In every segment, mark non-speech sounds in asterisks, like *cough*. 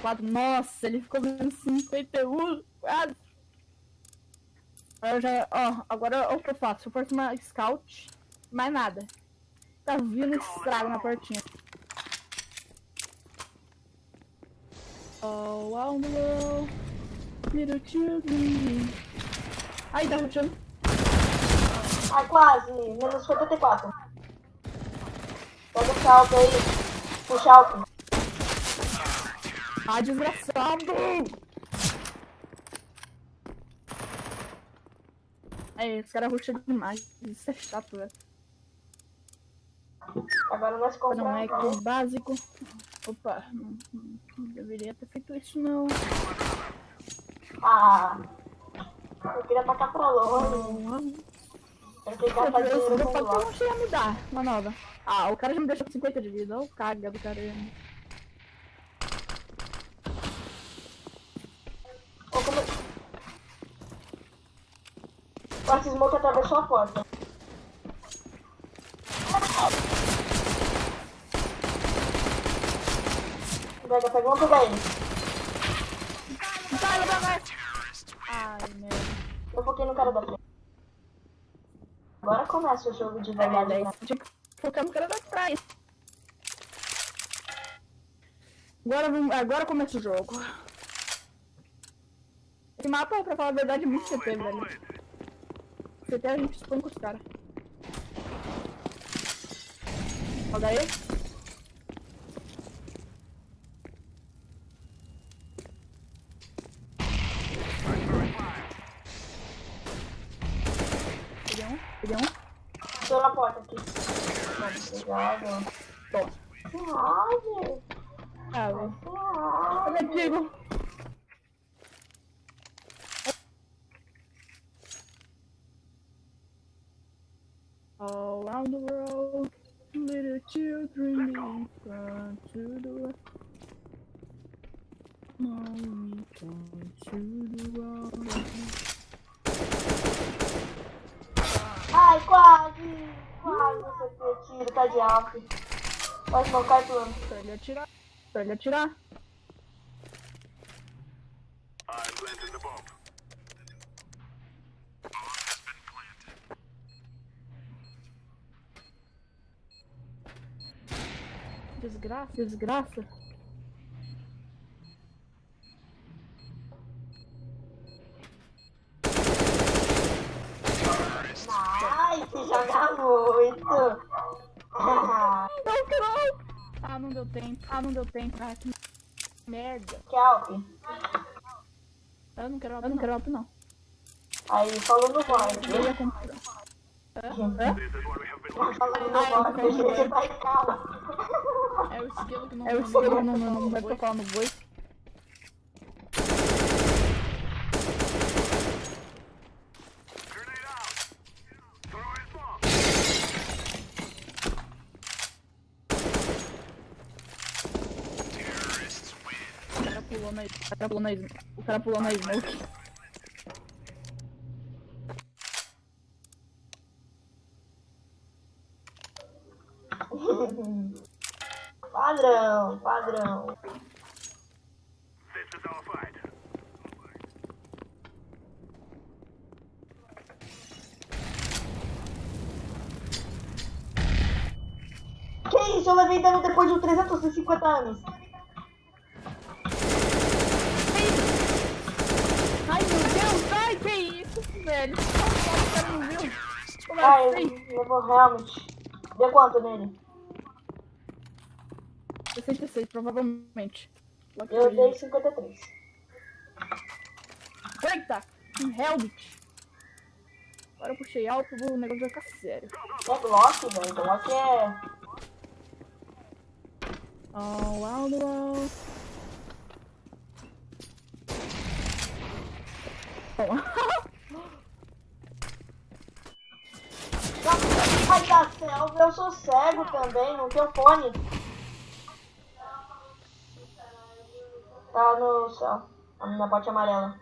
54. Nossa, ele ficou vendo 51. Quase. Eu já, ó, agora o que eu faço? Eu faço uma scout, mais nada. Tá vindo estrago na portinha. Oh, wow, no. Little children. Ai, tá rushando. Ai, quase. Menos 54. Pega o salto aí. Puxa alto. Ah, desgraçado! É, esse cara ruxa demais. Isso é chato, velho. Agora nós Não é compramos. que básico. Opa, não, não deveria ter feito isso, não. Ah. Eu queria tacar pra longe. Eu queria gastar Eu dinheiro eu não cheguei a me dar uma nova. Ah, o cara já me deixou com 50 de vida. Ô, caga do caramba. Nossa, smoke atravessou a porta. Pega, pega, vamos pegar ele. Vai, vai, vai. Ai, merda. Eu foquei no cara da frente. Agora começa o jogo de É verdade. né? Tinha que focar no cara da trás. Agora, vamos- agora começa o jogo. Esse mapa, pra falar a verdade, é muito CT, velho. CT a gente com os caras. Olha aí. Peguei um, peguei um. Tô na porta aqui. Obrigado. Toma. Suave. Ah, velho. Suave. Olha, Diego. All around the world, little children come to the world. Mommy, come to the world. Ai, quase. Quase você tiro, tá de alto. Pode não cai plano. Pra ele atirar. Pra ele atirar. Desgraça, desgraça. Ai, se joga muito. Ah, Não, não! Ah, não deu tempo. Ah, não deu tempo. Ah, que merda. que alto. Eu não quero, eu não quero alto, não. Aí, falou no Eu voz. ia comprar. Hã? Hã? Falando no Ah, eu Você vai calma. É o esquilo que não É o esquilo, não, não, não vai tocar no boi. O cara pulou na, o cara pulou na, o cara pulou na smoke. Padrão, padrão. Que isso? Eu levei dano depois de 350 anos. Ai meu Deus, ai que isso, velho. Como Ai, levou realmente. Deu quanto nele? 66, provavelmente. Eu dei 53. Eita! Um Helmet! Agora eu puxei alto, o negócio vai ficar sério. É Glock, velho. Glock é. Oh, wow, wow. Ai, da selva, eu sou cego também, não tenho fone. Tá no céu. Na parte amarela.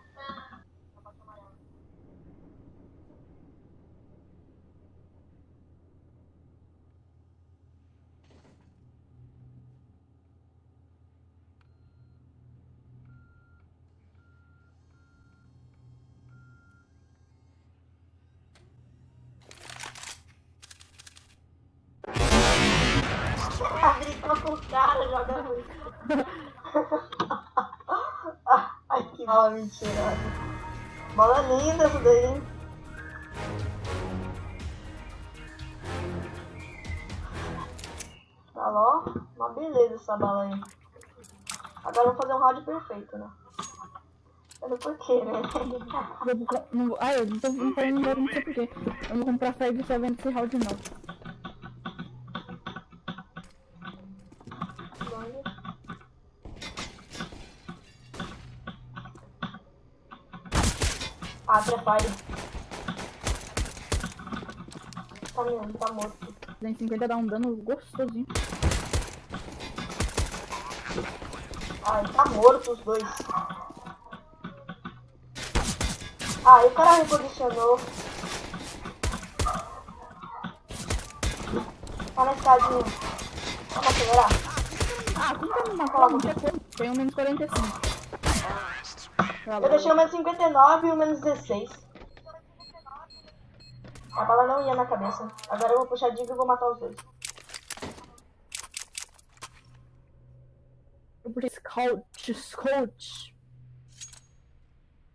*laughs* Abre com o cara jogando. Bola mentira. Bola linda essa daí? Tá lá, ó. Uma beleza essa bala aí. Agora vou fazer um round perfeito, né? Eu não por quê, né? *laughs* Ah, eu não não não sei porquê. Eu vou comprar 5 7 esse round não. Ah, prepare. Tá mesmo, tá morto. 250 dá um dano gostosinho. Ai, tá morto os dois. Ah, e o cara reposicionou. Tá na escadinha. Vamos acelerar. Ah, como que eu não como. Tem um menos 45. Eu deixei o menos 59 e o menos 16. A bala não ia na cabeça. Agora eu vou puxar a diga e vou matar os dois. Eu puxei Scout, Scout.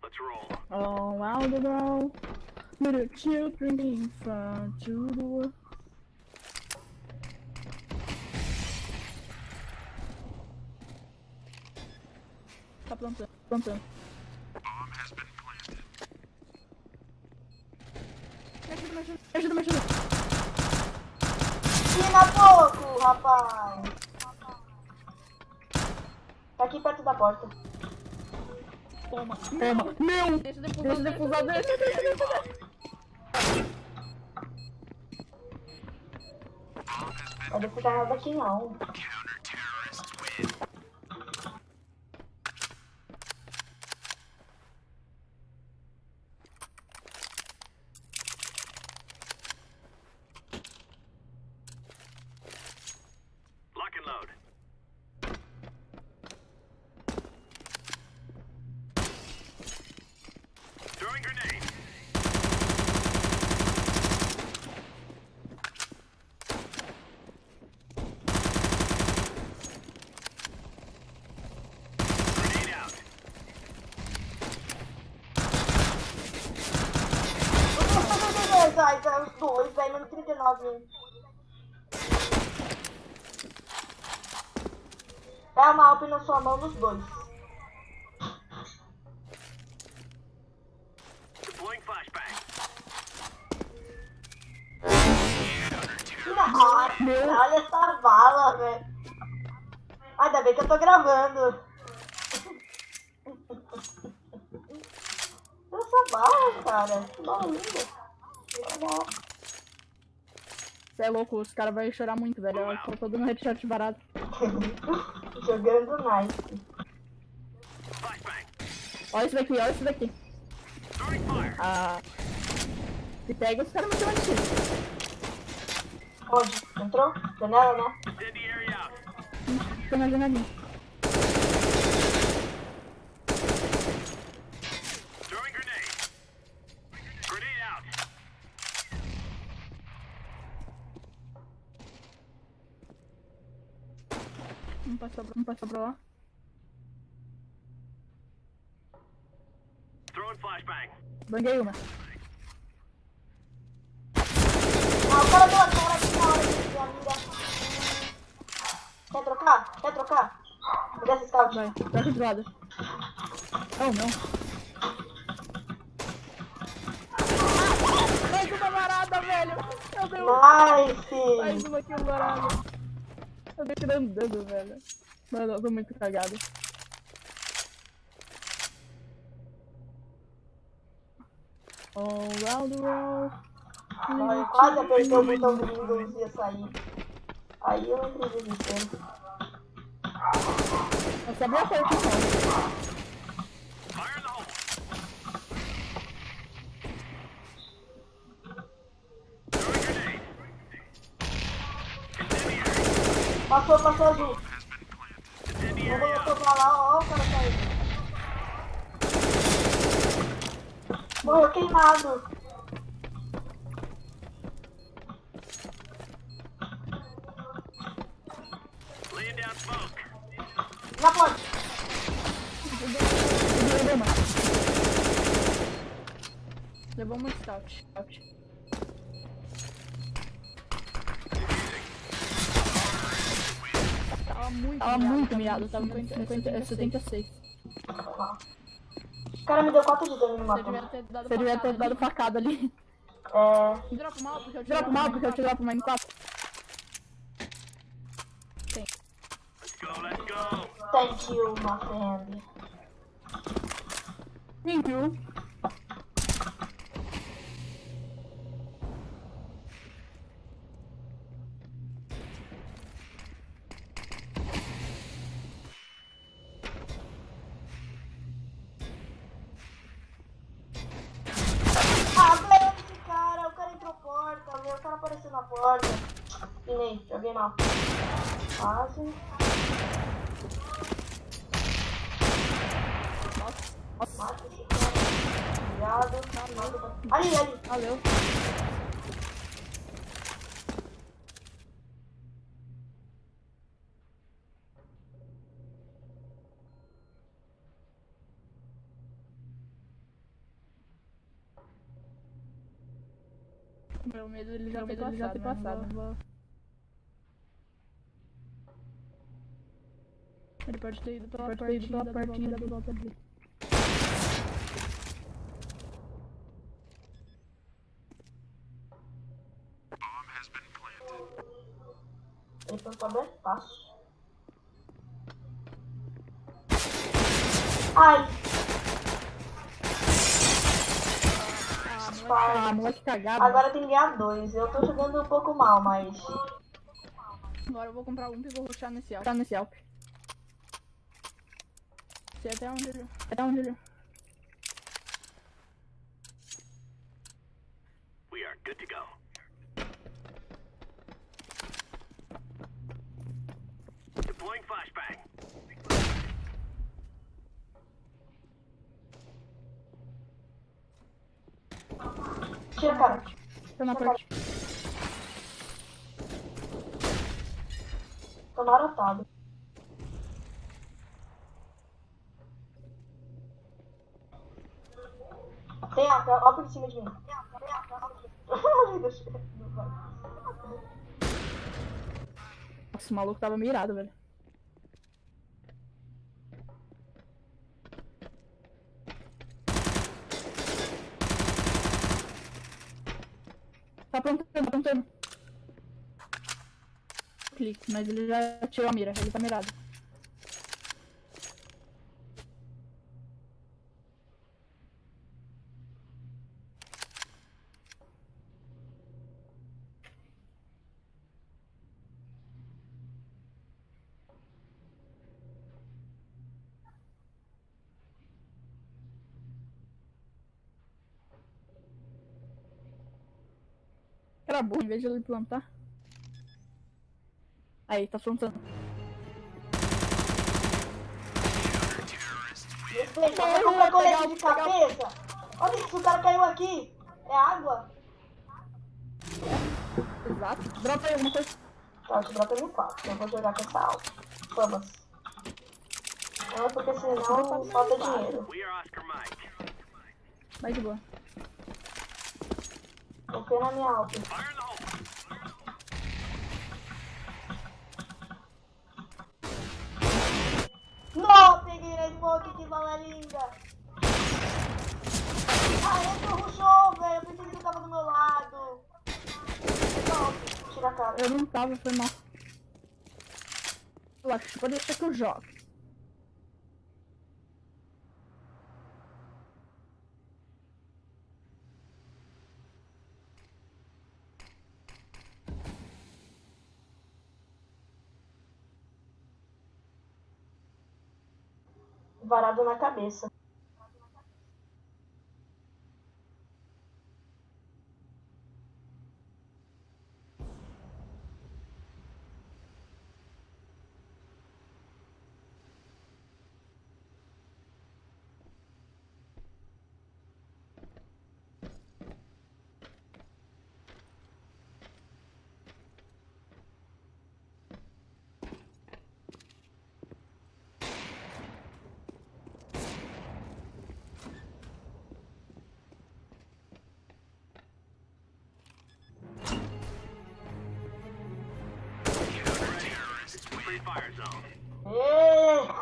Let's roll. Oh, wow, the world. Little children in front to the world. Tá plantando, plantando. Me ajuda, me ajuda, me ajuda. Tira pouco, rapaz. Tá aqui perto da porta. Toma, toma. Meu! Deixa o Deixa defusar. o defusar, deixa, deixa, deixa, deixa. Vai defusar nada aqui não. Tá os dois, velho, menos 39. hein. Dá uma alp na sua mão nos dois. Nossa, olha essa bala, velho. Ainda bem que eu tô gravando. Essa bala, cara. Que bala linda. Você é louco, os caras vão chorar muito, velho. Eu tô todo no headshot barato. *laughs* Jogando nice. Olha isso daqui, olha isso daqui. Ah. Se pega, os caras de tiro. Onde? Entrou? Janela, né? Tô na janelinha. Throwing grenade. Grenade out. Não passou, pra- não passou pra lá. Throwing flashbang. Banguei uma. Ah, o cara deu a cara aqui na hora de minha amiga. Quer trocar? Quer trocar? Me dá esse scout. Vai, troca de lado. Oh, não. Mais uma varada, velho! Eu dei um- mais Nice! uma kill varada. Eu dei tirando dano, velho. Mano, eu tô muito cagado. All round the world. Ai, quase apertei o botão do Windows e ia sair. Aí eu entrei em desespero. Eu sabia a porta, não. Fire in the hole. Throwing grenade. Incendiary. Passou, passou azul. Eu vou pra lá, ó, o cara caiu. Morreu queimado. Na porta. Levou uma. Levou Tava muito Tava muito miado, miado, tava 50, 50, é 76. 76. O cara me deu 4 de dano me Você matou. devia ter dado Você devia ter facada dado ali. facada ali. É. Dropa mal, porque eu te Dropa mal, porque eu te dropo uma M4. Let's go, let's go. Thank you, my friend. Thank you. Joguei mal. Quase. Mata esse cara. Obrigado. Ali, ali. Valeu. Meu medo ele já ter medo ele já ter passado. passado. né? Não vou- Ele pode ter ido pela Pode ter ido pela partida partida do do volta dele. Bomb has been planted. Ele foi pra bem fácil. Ai, Ah, moleque. Cagado. agora tem que ganhar dois. Eu tô jogando um pouco mal, mas. Agora eu vou comprar um e vou rushar nesse alto. Tá nesse Alp. Sei até onde ele... Até onde ele... We are good to go. Deploying flashbang. Tira, cara. Tá na parte. Tô marotado. Tem a ó por cima de mim. Nossa, o maluco tava mirado, velho. Tá aprontando, tá. Clique, mas ele já tirou a mira, ele tá mirado. Burro, em vez de ele plantar. Aí, tá aprontando. Respeita, você de cabeça? Olha isso, o cara caiu aqui. É água? Exato. Dropa aí alguma coisa. Tá, eu te dropo M4. Eu vou jogar com essa alma. Vamos. Não, porque senão falta dinheiro. Vai de boa. Confia na minha alta. Não, peguei na smoke, que bala linda. Ah, ele rushou, velho. Eu pensei que ele tava do meu lado. Não, tira a cara. Eu não tava, foi mal. Relaxa, pode deixar que eu jogo. Varado na cabeça. Fire zone. Ê,